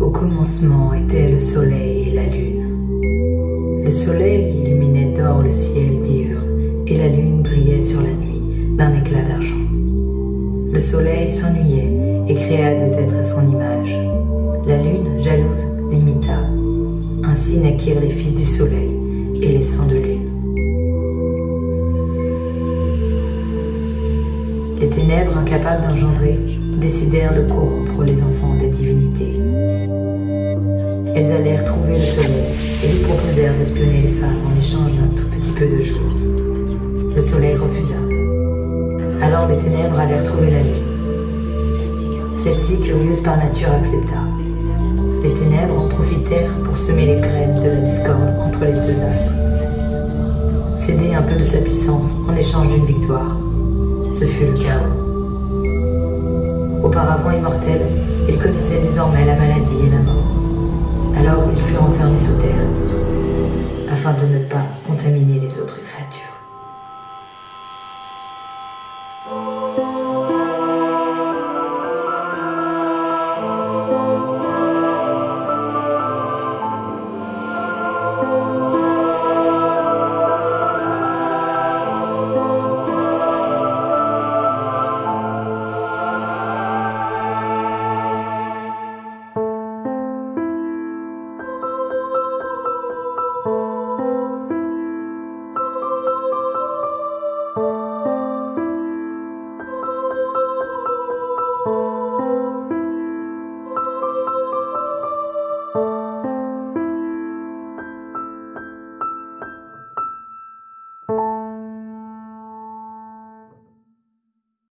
Au commencement étaient le soleil et la lune. Le soleil illuminait d'or le ciel diurne et la lune brillait sur la nuit d'un éclat d'argent. Le soleil s'ennuyait et créa des êtres à son image. La lune, jalouse, l'imita. Ainsi naquirent les fils du soleil et les sangs de lune. Les ténèbres, incapables d'engendrer, décidèrent de corrompre les enfants des. Elles allèrent trouver le soleil et lui proposèrent d'espionner les femmes en échange d'un tout petit peu de jour. Le soleil refusa. Alors les ténèbres allèrent trouver la lune. Celle-ci, curieuse par nature, accepta. Les ténèbres en profitèrent pour semer les graines de la discorde entre les deux astres. Céder un peu de sa puissance en échange d'une victoire. Ce fut le chaos. Auparavant immortel, il connaissait désormais la maladie et la mort. Afin de ne pas contaminer les autres